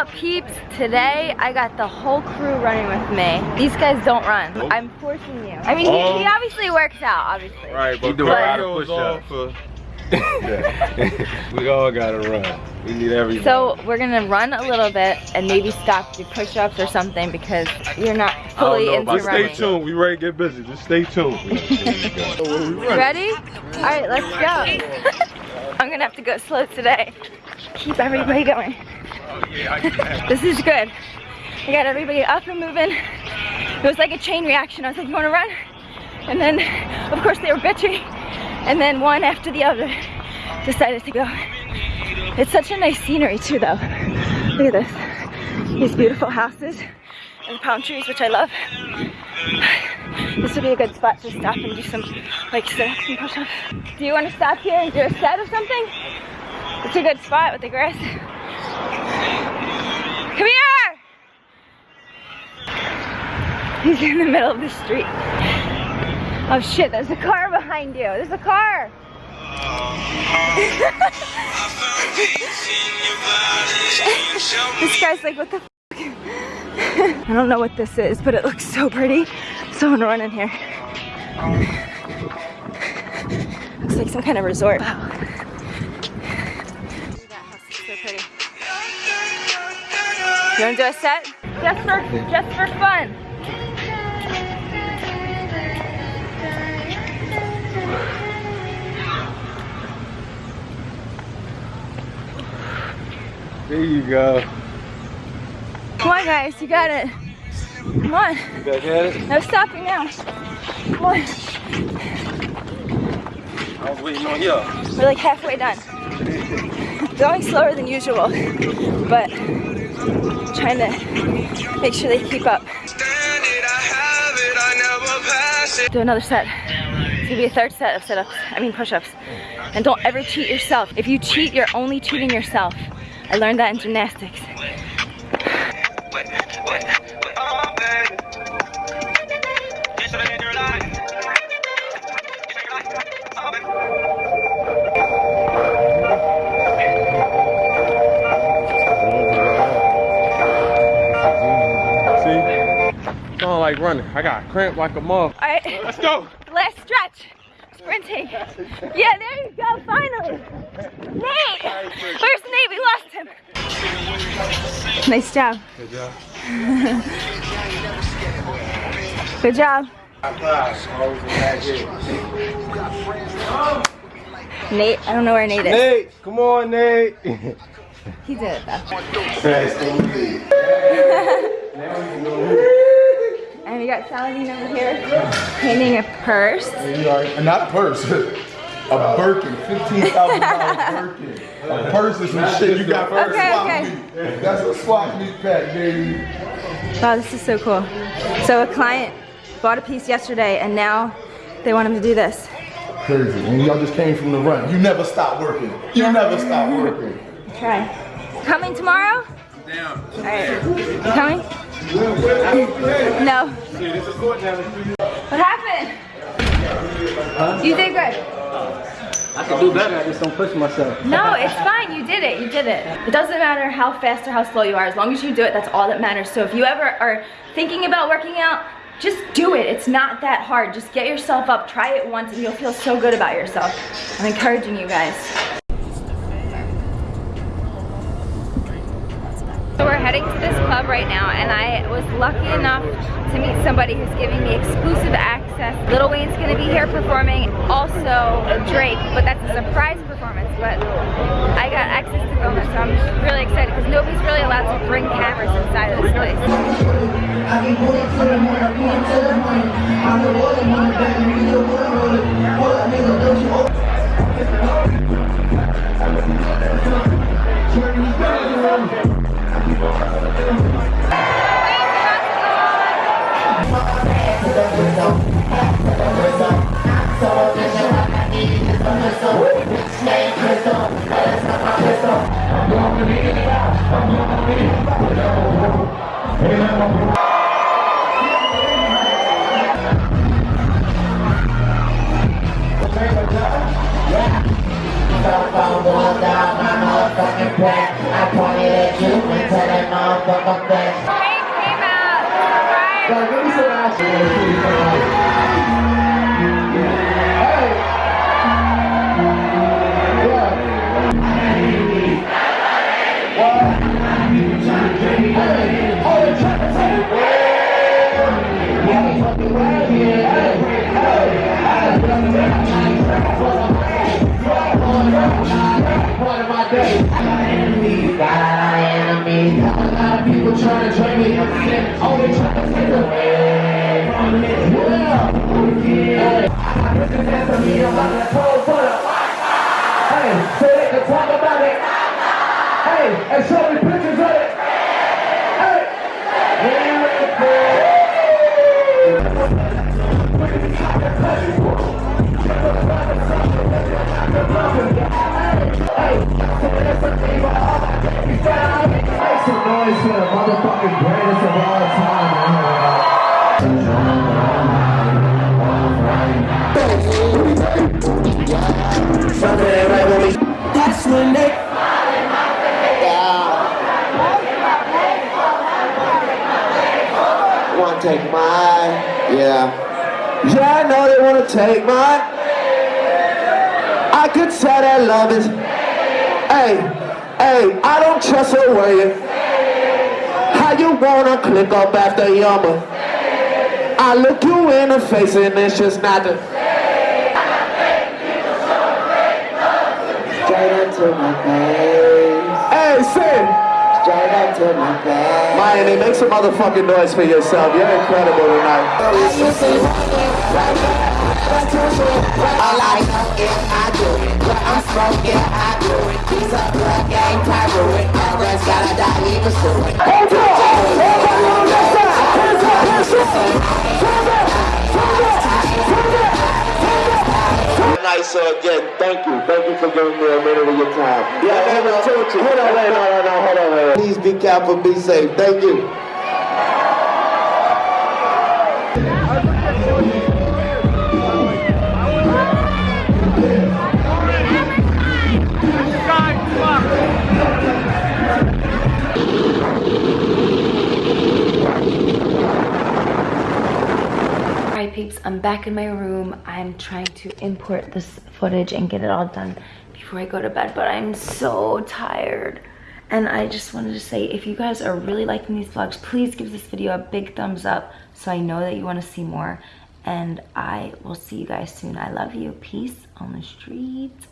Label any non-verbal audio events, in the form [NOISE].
up peeps? Today I got the whole crew running with me. These guys don't run. Nope. I'm forcing you. I mean, he, he Um, obviously works out, obviously. Right, but do a lot of push-ups. [LAUGHS] we all gotta run. We need everything. So we're gonna run a little bit and maybe stop do push-ups or something because you're not fully know into about Just stay tuned. We ready to get busy. Just stay tuned. [LAUGHS] Ready? All right, let's go. [LAUGHS] I'm gonna have to go slow today. Keep everybody going. This is good. I got everybody up and moving. It was like a chain reaction. I was like, you wanna run? And then, of course, they were bitching. And then one after the other decided to go. It's such a nice scenery too though. Look at this. These beautiful houses and palm trees, which I love. This would be a good spot to stop and do some like sit-ups and push-ups. Do you want to stop here and do a set or something? It's a good spot with the grass. Come here! He's in the middle of the street. Oh shit, there's a car behind you. There's a car. [LAUGHS] this guy's like, what the [LAUGHS] I don't know what this is, but it looks so pretty. Someone run in here. Looks like some kind of resort. Wow. You wanna do a set? Just for, just for fun. there you go. Come on guys, you got it. Come on, You back at it? no stopping now. Come on, I was waiting on you. we're like halfway done. Going slower than usual, but trying to make sure they keep up. Do another set. It's gonna be a third set of sit-ups, I mean push-ups. And don't ever cheat yourself. If you cheat, you're only cheating yourself. I learned that in gymnastics. Sound like running. I got cramp like a mother. All right, Let's go. [LAUGHS] last stretch. Sprinting. Yeah, there you go, finally. Nate! Where's Nate? We lost him. Nice job. Good job. [LAUGHS] Good job. Nate, I don't know where Nate is. Nate, come on, Nate. He did it though. [LAUGHS] And got Saladin over here painting a purse. Not a purse. [LAUGHS] A Birkin, fifteen thousand dollar [LAUGHS] Birkin. A purse is some shit you got for Okay, swap okay. meet. That's a swap meet pack, baby. Wow, this is so cool. So a client bought a piece yesterday and now they want him to do this. Crazy. When y'all just came from the run, you never stop working. You never stop working. Try. Coming tomorrow? Down. All right. You coming? No. What happened? You did good. I can do better, I just don't push myself. No, it's fine. You did it. You did it. It doesn't matter how fast or how slow you are. As long as you do it, that's all that matters. So if you ever are thinking about working out, just do it. It's not that hard. Just get yourself up. Try it once and you'll feel so good about yourself. I'm encouraging you guys. Heading to this club right now and I was lucky enough to meet somebody who's giving me exclusive access. Lil Wayne's gonna be here performing, also Drake, but that's a surprise performance, but I got access to film it, so I'm really excited because nobody's really allowed to bring cameras inside of this place. That motherfucker fast. Hank came out. Surprise. Hey, talk about it. Hey, and show me pictures of it. Hey. Make some noise for the motherfucking greatest of all time, take mine? Yeah. Yeah, I know they want to take mine. I could tell that love is. Hey, hey, I don't trust a word. How you wanna click up after yummer? I look you in the face and it's just not the. Straight into my face. Hey, say. Straight up to my face. Miami, make some motherfucking noise for yourself. You're incredible tonight. All I know is I do it. What I'm smoking, I do it. Blood gang. Others gotta die, even through it. Up! Everybody on that side! Hands up! Hands up! Turn back! Nice, uh, so again, thank you. Thank you for giving me a minute of your time. Yeah, I never told you. Hold on, wait, on, wait. Please be careful, be safe. Thank you. Alright peeps, I'm back in my room. I'm trying to import this footage and get it all done before I go to bed, but I'm so tired. And I just wanted to say, if you guys are really liking these vlogs, please give this video a big thumbs up so I know that you want to see more. And I will see you guys soon. I love you. Peace on the streets.